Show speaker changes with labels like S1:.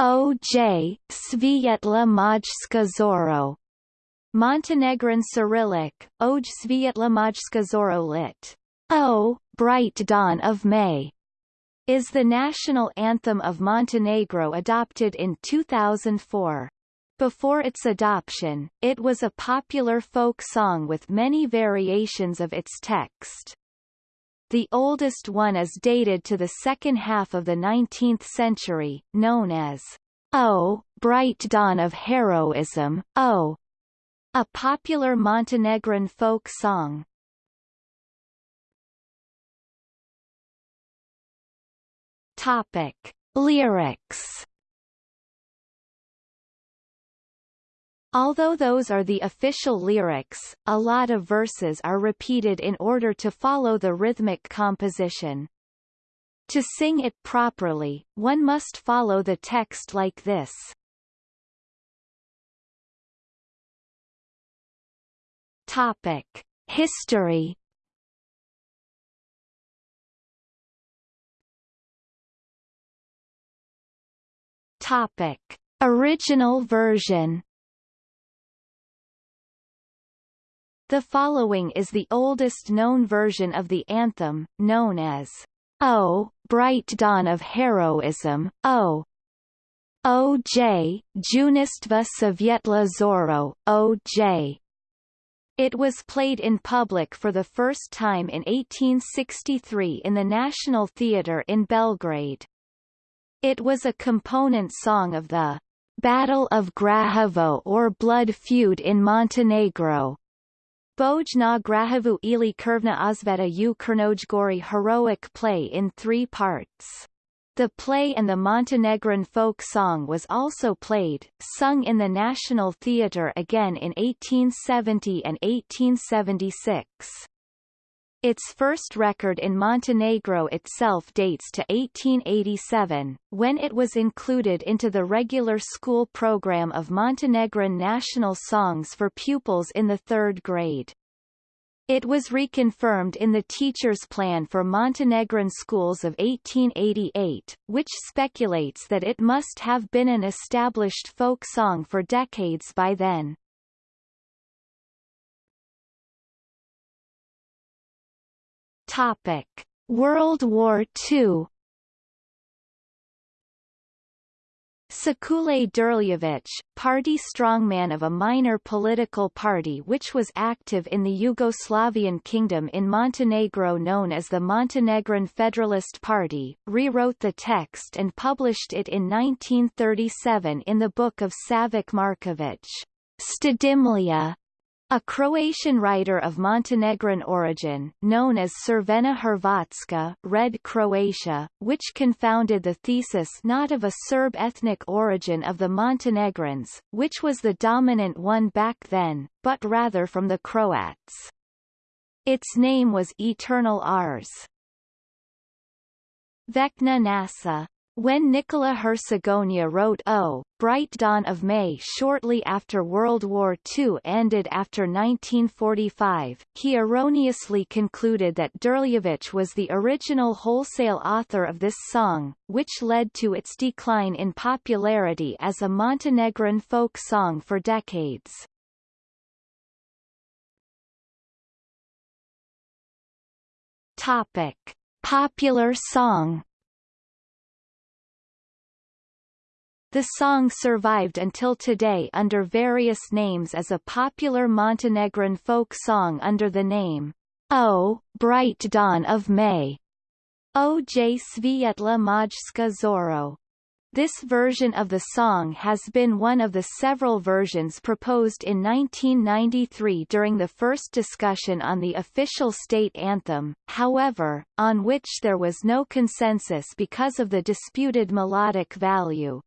S1: OJ, Svietla Majska Zoro. Montenegrin Cyrillic, Oj Svietla Majska Zoro lit. O, Bright Dawn of May, is the national anthem of Montenegro adopted in 2004. Before its adoption, it was a popular folk song with many variations of its text. The oldest one is dated to the second half of the 19th century, known as O, Bright Dawn of Heroism, O, a popular Montenegrin folk song. Topic: Lyrics. Although those are the official lyrics, a lot of verses are repeated in order to follow the rhythmic composition. To sing it properly, one must follow the text like this. Topic: History Topic: Original version. The following is the oldest known version of the anthem, known as O, Bright Dawn of Heroism, O. O.J. Junaštva Svietla Zoro, O.J. It was played in public for the first time in 1863 in the National Theatre in Belgrade. It was a component song of the Battle of Grahovo or Blood Feud in Montenegro. Boj na Grahovu ili Krvna Osveta u Crnoj Gori heroic play in three parts. The play and the Montenegrin folk song was also played, sung in the National Theatre again in 1870 and 1876. Its first record in Montenegro itself dates to 1887, when it was included into the regular school program of Montenegrin national songs for pupils in the third grade. It was reconfirmed in the Teacher's Plan for Montenegrin Schools of 1888, which speculates that it must have been an established folk song for decades by then. Topic: World War II. Sekule Drljević, party strongman of a minor political party which was active in the Yugoslavian kingdom in Montenegro known as the Montenegrin Federalist Party, rewrote the text and published it in 1937 in the book of Savak Marković, Štedimlija, a Croatian writer of Montenegrin origin, known as Crvena Hrvatska Red Croatia, which confounded the thesis not of a Serb ethnic origin of the Montenegrins, which was the dominant one back then, but rather from the Croats. Its name was Eternal Ours. Vecna Nasa when Nicola Hercegovina wrote O, Bright Dawn of May shortly after World War II ended after 1945, he erroneously concluded that Drljević was the original wholesale author of this song, which led to its decline in popularity as a Montenegrin folk song for decades. Topic. Popular song The song survived until today under various names as a popular Montenegrin folk song under the name, O, Bright Dawn of May, O. J. Svietla Majska Zoro. This version of the song has been one of the several versions proposed in 1993 during the first discussion on the official state anthem, however, on which there was no consensus because of the disputed melodic value.